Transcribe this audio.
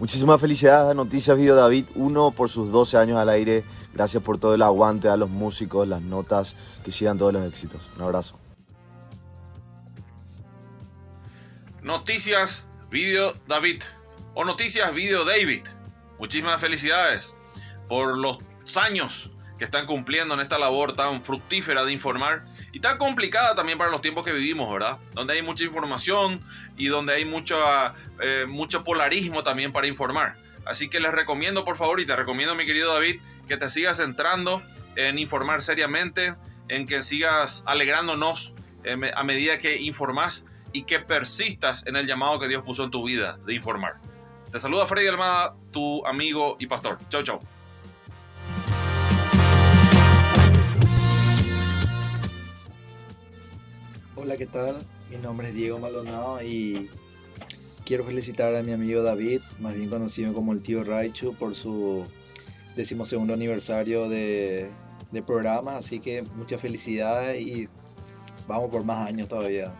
Muchísimas felicidades a Noticias Video David, uno por sus 12 años al aire. Gracias por todo el aguante a los músicos, las notas, que sigan todos los éxitos. Un abrazo. Noticias Video David o Noticias Video David. Muchísimas felicidades por los años que están cumpliendo en esta labor tan fructífera de informar y tan complicada también para los tiempos que vivimos, ¿verdad? Donde hay mucha información y donde hay mucho, eh, mucho polarismo también para informar. Así que les recomiendo, por favor, y te recomiendo, mi querido David, que te sigas centrando en informar seriamente, en que sigas alegrándonos eh, a medida que informas y que persistas en el llamado que Dios puso en tu vida de informar. Te saluda Freddy Almada, tu amigo y pastor. Chau, chau. Hola, ¿qué tal? Mi nombre es Diego Maldonado y quiero felicitar a mi amigo David, más bien conocido como el tío Raichu, por su decimosegundo aniversario de, de programa. Así que muchas felicidades y vamos por más años todavía.